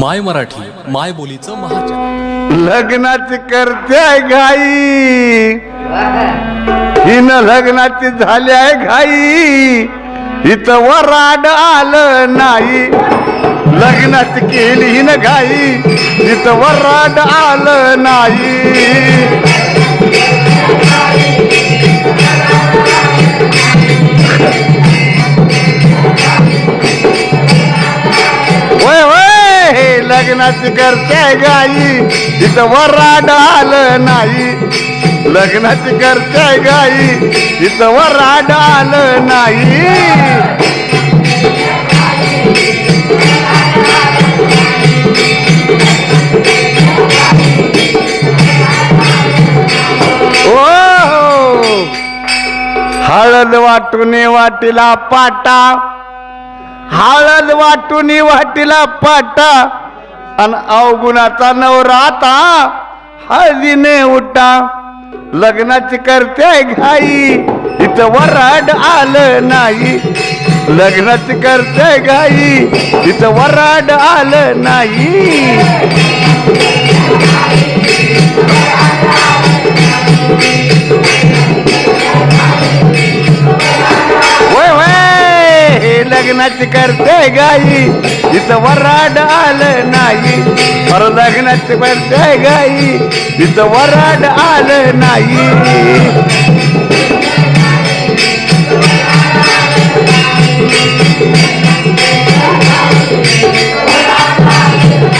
माय मराठी माय बोलीचं महाजन. लग्नाची करते घाई. हिन लग्नाची झाल्या घाई. इथं वराड आलं नाही. लग्नाची केली हिनं घाई. इथं वराड आलं नाही. लग्नाच करते गाई इथं वराड आलं नाही. लग्नाची करते गाई इथं वराड आलं नाही. हळद वाटून वाटीला पाटा हळद वाटून वाटीला पाटा. आणि अवगुणाचा नवराता हळदीने उठा. लग्नाची करते घाई. इथं वराड आलं नाही. लग्नाची करते घाई. इथं वराड आलं नाही. लग्नाची करते गाई. इथं वराड आलं नाही. पर लग्नाची करते गाई. इथं वराड आलं नाही.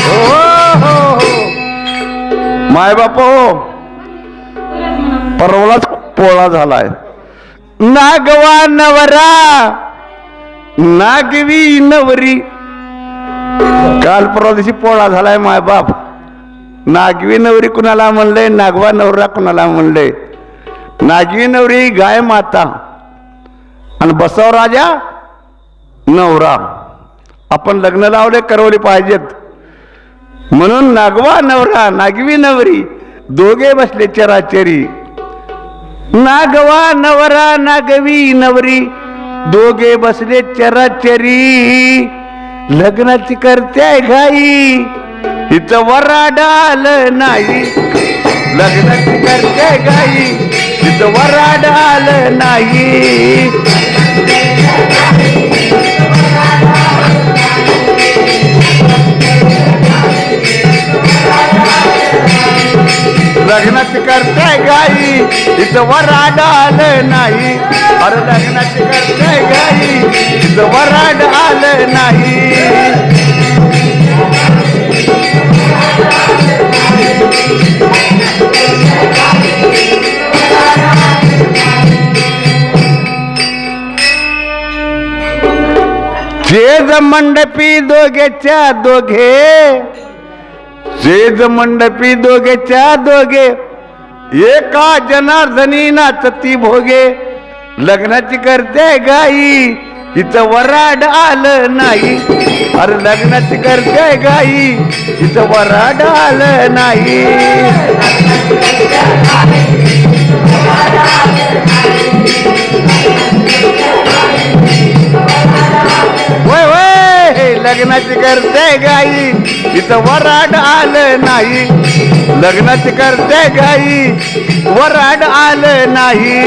हो हो, हो. माय बाप हो पोळा झालाय. नागवा नवरा. नागवी नवरी. काल परवा दिवशी पोळा झालाय माय बाप. नागवी नवरी कुणाला म्हणलंय? नागवा नवरा कुणाला म्हणलंय? नागवी नवरी गाय माता. आणि बसव राजा नवरा. आपण लग्न लावले करवले पाहिजेत. म्हणून नागवा नवरा नागवी नवरी दोघे बसले चराचरी. नागवा नवरा नागवी नवरी. दोघे बसले चराचरी. लग्नाची करते घाई. इथं वराडाल नाही. लग्नाची करते घाई. इथं वराडाल नाही. लग्नाची करते गाई इथं वराड आलं नाही. अरे लग्नाची करते गाई इथं वराड आलं नाही. शेज मंडपी दोघेच्या दोघे जेज मंडपी दोघेच्या दोघे. एका जनार्दनी नाचती भोगे. लग्नाची करते गाई इथं वराड आलं नाही. अरे लग्नाची करते गाई इथं वराड आलं नाही. लग्नाची करते गाई. इथं वराड आलं नाही. लग्नाची करते गाई. वराड आलं नाही.